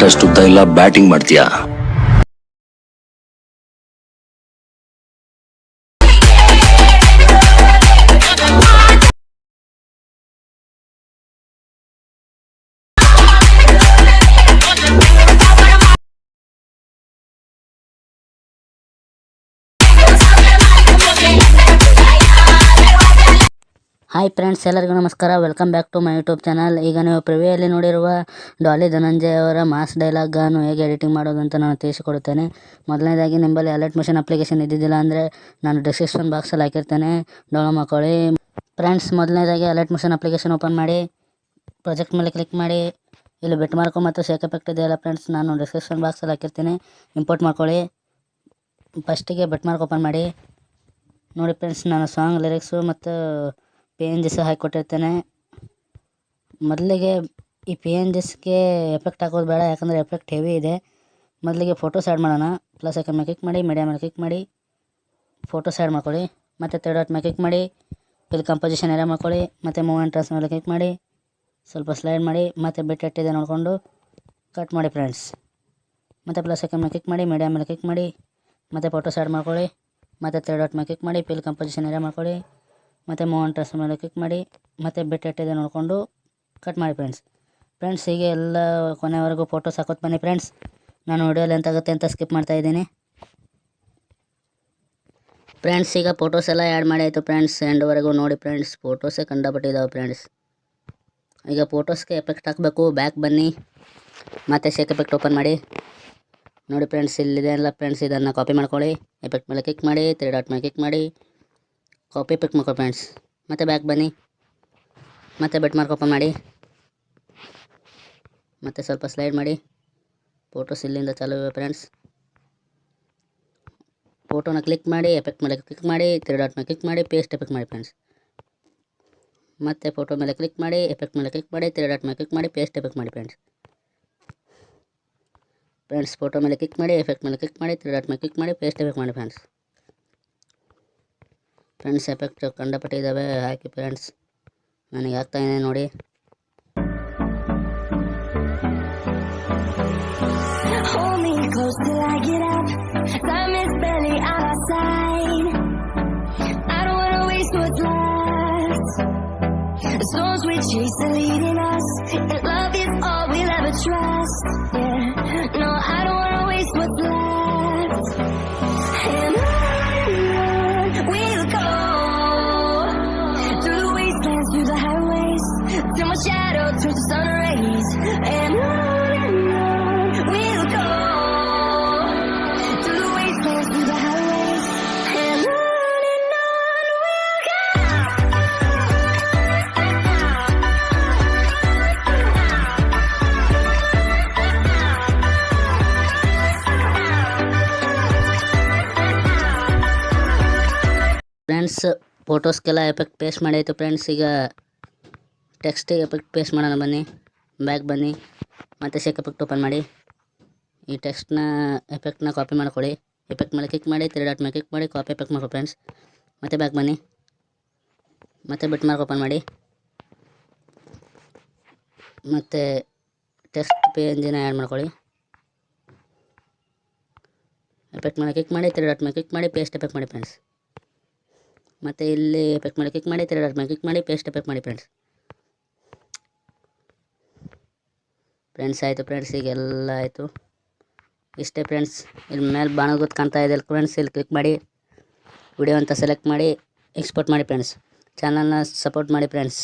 Bat ಅಷ್ಟು ಉದ್ದ ಇಲ್ಲ ಬ್ಯಾಟಿಂಗ್ ಮಾಡ್ತೀಯಾ ಹಾಯ್ ಫ್ರೆಂಡ್ಸ್ ಎಲ್ಲರಿಗೂ ನಮಸ್ಕಾರ. Welcome back to my YouTube channel ಈಗ ನೀವು ಪ್ರಿವಿಯಲ್ಲಿ ನೋಡಿರುವ ಡಾಲಿ ಧನಂಜಯ ಅವರ ಮಾಸ್ ಡೈಲಾಗನ್ನು ಹೇಗೆ ಎಡಿಟಿಂಗ್ ಮಾಡೋದು ಅಂತ ನಾನು ತಿಳಿಸಿಕೊಡುತ್ತೇನೆ. ಮೊದಲನೇದಾಗಿ ನಿಂಬಲ್ಲಿ ಅಲರ್ಟ್ ಮಿಷನ್ ಅಪ್ಲಿಕೇಶನ್ ಇದ್ದಿದ್ದಿಲ್ಲ ಅಂದರೆ ನಾನು ಡಿಸ್ಕ್ರಿಪ್ಷನ್ ಬಾಕ್ಸಲ್ಲಿ ಹಾಕಿರ್ತೇನೆ. ಡೌನ್ಲೋಡ್ ಮಾಡ್ಕೊಳ್ಳಿ ಫ್ರೆಂಡ್ಸ್ ಮೊದಲನೇದಾಗಿ ಅಲರ್ಟ್ ಮಿಷನ್ ಅಪ್ಲಿಕೇಶನ್ ಓಪನ್ ಮಾಡಿ. ಪ್ರಾಜೆಕ್ಟ್ ಮೇಲೆ ಕ್ಲಿಕ್ ಮಾಡಿ. ಇಲ್ಲಿ ಬೆಟ್ ಮಾರ್ಕು ಮತ್ತು ಶೇಕ್ ಎಫೆಕ್ಟ್ ಇದೆಯಲ್ಲ ಫ್ರೆಂಡ್ಸ್ ನಾನು ಡಿಸ್ಕ್ರಿಪ್ಷನ್ ಬಾಕ್ಸಲ್ಲಿ ಹಾಕಿರ್ತೀನಿ. ಇಂಪೋರ್ಟ್ ಮಾಡ್ಕೊಳ್ಳಿ. ಫಸ್ಟಿಗೆ ಬೆಟ್ ಮಾರ್ಕ್ ಓಪನ್ ಮಾಡಿ. ನೋಡಿ ಫ್ರೆಂಡ್ಸ್ ನಾನು ಸಾಂಗ್ ಲಿರಿಕ್ಸು ಮತ್ತು ಪಿ ಎನ್ ಜಿ ಸಹ ಹಾಕಿಕೊಟ್ಟಿರ್ತಾನೆ. ಮೊದಲಿಗೆ ಈ ಪಿ ಎನ್ ಜಿಸ್ಗೆ ಎಫೆಕ್ಟ್ ಹಾಕೋದು ಬೇಡ, ಯಾಕಂದರೆ ಎಫೆಕ್ಟ್ ಹೆವಿ ಇದೆ. ಮೊದಲಿಗೆ ಫೋಟೋಸ್ ಆ್ಯಡ್ ಮಾಡೋಣ. ಪ್ಲಸ್ ಐಕನ್ ಮೇಲೆ ಕ್ಲಿಕ್ ಮಾಡಿ ಮೀಡಿಯಾ ಮೇಲೆ ಕ್ಲಿಕ್ ಮಾಡಿ ಫೋಟೋಸ್ ಆ್ಯಡ್ ಮಾಡ್ಕೊಳ್ಳಿ. ಮತ್ತು ತರ್ಡ್ ಡಾಟ್ ಮೇಲೆ ಕ್ಲಿಕ್ ಮಾಡಿ ಇಲ್ಲಿ ಕಂಪೋಸಿಷನ್ ಏರಿಯಾ ಮಾಡ್ಕೊಳ್ಳಿ, ಮತ್ತು ಮೂವ್ ಟ್ರಾನ್ಸ್ ಮೇಲೆ ಕ್ಲಿಕ್ ಮಾಡಿ, ಸ್ವಲ್ಪ ಸ್ಲೈಡ್ ಮಾಡಿ, ಮತ್ತು ಬಿಟ್ಟು ಎಟ್ಟಿದೆ ನೋಡಿಕೊಂಡು ಕಟ್ ಮಾಡಿ ಫ್ರೆಂಡ್ಸ್ ಮತ್ತು ಪ್ಲಸ್ ಐಕನ್ ಮೇಲೆ ಕ್ಲಿಕ್ ಮಾಡಿ ಮೀಡಿಯಾ ಮೇಲೆ ಕ್ಲಿಕ್ ಮಾಡಿ, ಮತ್ತು ಫೋಟೋಸ್ ಆ್ಯಡ್ ಮಾಡ್ಕೊಳ್ಳಿ, ಮತ್ತು ತರ್ಡ್ ಡಾಟ್ ಮೇಲೆ ಕ್ಲಿಕ್ ಮಾಡಿ ಪಿಲ್ ಕಂಪೋಸಿಷನ್ ಏರಿಯಾ ಮಾಡ್ಕೊಳ್ಳಿ. ಮತ್ತು ಮೂವ್ ಟ್ರಾನ್ಸ್ಫರ್ ಮೇಲೆ ಕ್ಲಿಕ್ ಮಾಡಿ, ಮತ್ತು ಬಿಟ್ ನೋಡಿಕೊಂಡು ಕಟ್ ಮಾಡಿ ಫ್ರೆಂಡ್ಸ್ ಫ್ರೆಂಡ್ಸ್ ಹೀಗೆ ಎಲ್ಲ ಕೊನೆವರೆಗೂ ಫೋಟೋಸ್ ಹಾಕೋದು ಬನ್ನಿ ಫ್ರೆಂಡ್ಸ್ ನಾನು ವಿಡಿಯೋಲಿ ಎಂತಾಗುತ್ತೆ ಅಂತ ಸ್ಕಿಪ್ ಮಾಡ್ತಾ ಇದ್ದೀನಿ. ಫ್ರೆಂಡ್ಸ್ ಈಗ ಫೋಟೋಸ್ ಎಲ್ಲ ಆ್ಯಡ್ ಮಾಡಿ ಆಯಿತು ಫ್ರೆಂಡ್ಸ್ ಎಂಡ್ವರೆಗೂ ನೋಡಿ ಫ್ರೆಂಡ್ಸ್ ಫೋಟೋಸೇ ಕಂಡಪಟ್ಟಿದ್ದಾವೆ ಫ್ರೆಂಡ್ಸ್ ಈಗ ಫೋಟೋಸ್ಗೆ ಎಫೆಕ್ಟ್ ಹಾಕಬೇಕು ಬ್ಯಾಕ್ ಬನ್ನಿ. ಮತ್ತು ಶೇಕ್ ಎಫೆಕ್ಟ್ ಓಪನ್ ಮಾಡಿ. ನೋಡಿ ಫ್ರೆಂಡ್ಸ್ ಇಲ್ಲಿದೆ ಅಲ್ಲ ಫ್ರೆಂಡ್ಸ್ ಇದನ್ನು ಕಾಪಿ ಮಾಡ್ಕೊಳ್ಳಿ. ಎಫೆಕ್ಟ್ ಮೇಲೆ ಕ್ಲಿಕ್ ಮಾಡಿ ತ್ರೀ ಡಾಟ್ ಮೇಲೆ ಕ್ಲಿಕ್ ಮಾಡಿ. ಕಾಪಿ ಪಿಕ್ ಮಾಡ್ಕೊ ಫ್ರೆಂಡ್ಸ್ ಮತ್ತೆ ಬ್ಯಾಕ್ ಬನ್ನಿ. ಮತ್ತೆ ಬೆಟ್ ಮಾರ್ಕ್ ಓಪನ್ ಮಾಡಿ. ಮತ್ತೆ ಸ್ವಲ್ಪ ಸ್ಲೈಡ್ ಮಾಡಿ. ಫೋಟೋಸ್ ಇಲ್ಲಿಂದ ಚಾಲು ಇವೆ ಫ್ರೆಂಡ್ಸ್ ಫೋಟೋನ ಕ್ಲಿಕ್ ಮಾಡಿ ಎಫೆಕ್ಟ್ ಮೇಲೆ ಕ್ಲಿಕ್ ಮಾಡಿ ತ್ರೀ ಡಾಟ್ ಮೇಲೆ ಕ್ಲಿಕ್ ಮಾಡಿ ಪೇಸ್ಟ್ ಎಫೆಕ್ಟ್ ಮಾಡಿ ಫ್ರೆಂಡ್ಸ್ ಮತ್ತೆ ಫೋಟೋ ಮೇಲೆ ಕ್ಲಿಕ್ ಮಾಡಿ ಎಫೆಕ್ಟ್ ಮೇಲೆ ಕ್ಲಿಕ್ ಮಾಡಿ ತ್ರೀ ಡಾಟ್ ಮೇಲೆ ಕ್ಲಿಕ್ ಮಾಡಿ ಪೇಸ್ಟ್ ಎಫೆಕ್ಟ್ ಮಾಡಿ ಫ್ರೆಂಡ್ಸ್ ಫ್ರೆಂಡ್ಸ್ ಫೋಟೋ ಮೇಲೆ ಕ್ಲಿಕ್ ಮಾಡಿ ಎಫೆಕ್ಟ್ ಮೇಲೆ ಕ್ಲಿಕ್ ಮಾಡಿ ತ್ರೀ ಡಾಟ್ ಮೇಲೆ ಕ್ಲಿಕ್ ಮಾಡಿ ಪೇಸ್ಟ್ ಎಫೆಕ್ಟ್ ಮಾಡಿ ಫ್ರೆಂಡ್ಸ್ ಫ್ರೆಂಡ್ಸ್ ಎಫೆಕ್ಟ್ ಕಂಡಪಟ್ಟೆ ಇದ್ದಾವೆ ಹಾಕಿ ಫ್ರೆಂಡ್ಸ್ ನನಗೆ ಆಗ್ತಾ ಇದೆ ನೋಡಿ Hold me close till I get up. Time is barely on our side. I don't wanna waste what's left. The storms we chase are leading us, and love is all we'll ever trust. Yeah, no, I don't wanna waste what's friends ಫೋಟೋಸ್ಗೆಲ್ಲ effect paste ಮಾಡಾಯಿತು friends ಈಗ ಟೆಕ್ಸ್ಟಿಗೆ effect paste ಮಾಡೋಣ ಬನ್ನಿ. Bag ಬನ್ನಿ. ಮತ್ತು shake effect open ಮಾಡಿ. ಈ ಟೆಕ್ಸ್ಟ್ನ ಎಫೆಕ್ಟ್ನ ಕಾಪಿ ಮಾಡ್ಕೊಳ್ಳಿ. ಎಫೆಕ್ಟ್ ಮೇಲೆ ಕ್ಲಿಕ್ ಮಾಡಿ ತ್ರೀ ಡಾಟ್ ಮೇಲೆ ಕ್ಲಿಕ್ ಮಾಡಿ ಕಾಪಿ ಎಫೆಕ್ಟ್ ಮಾಡ್ಕೊ ಫ್ರೆಂಡ್ಸ್ ಮತ್ತು ಬ್ಯಾಕ್ ಬನ್ನಿ. ಮತ್ತು ಬಿಟ್ ಮಾರ್ಕ್ ಓಪನ್ ಮಾಡಿ. ಮತ್ತು ಟೆಕ್ಸ್ಟ್ ಪೇಂಜಿನ ಆ್ಯಡ್ ಮಾಡ್ಕೊಳ್ಳಿ. ಎಫೆಕ್ಟ್ ಮೇಲೆ ಕ್ಲಿಕ್ ಮಾಡಿ ತ್ರೀ ಡಾಟ್ ಮೇಲೆ ಕ್ಲಿಕ್ ಮಾಡಿ ಪೇಸ್ಟ್ ಎಫೆಕ್ಟ್ ಮಾಡಿ ಫ್ರೆಂಡ್ಸ್ ಮತ್ತು ಇಲ್ಲಿ ಎಫೆಕ್ಟ್ ಮಾಡಿ ಕ್ಲಿಕ್ ಮಾಡಿ ತ್ರೀ ಮಾಡಿ ಮೇಲೆ ಕ್ಲಿಕ್ ಮಾಡಿ ಪೇಸ್ಟ್ ಎಫೆಕ್ಟ್ ಮಾಡಿ ಫ್ರೆಂಡ್ಸ್ ಫ್ರೆಂಡ್ಸ್ ಆಯಿತು ಫ್ರೆಂಡ್ಸ್ ಈಗ ಎಲ್ಲ ಆಯಿತು. ಇಷ್ಟೇ ಫ್ರೆಂಡ್ಸ್ ಇಲ್ಲಿ ಮೇಲೆ ಬಾಣ ಗೊತ್ತು ಕಾಣ್ತಾ ಇದೆ ಫ್ರೆಂಡ್ಸ್ ಇಲ್ಲಿ ಕ್ಲಿಕ್ ಮಾಡಿ. ವಿಡಿಯೋ ಅಂತ ಸೆಲೆಕ್ಟ್ ಮಾಡಿ ಎಕ್ಸ್ಪೋರ್ಟ್ ಮಾಡಿ ಫ್ರೆಂಡ್ಸ್ ಚಾನಲ್ನ ಸಪೋರ್ಟ್ ಮಾಡಿ ಫ್ರೆಂಡ್ಸ್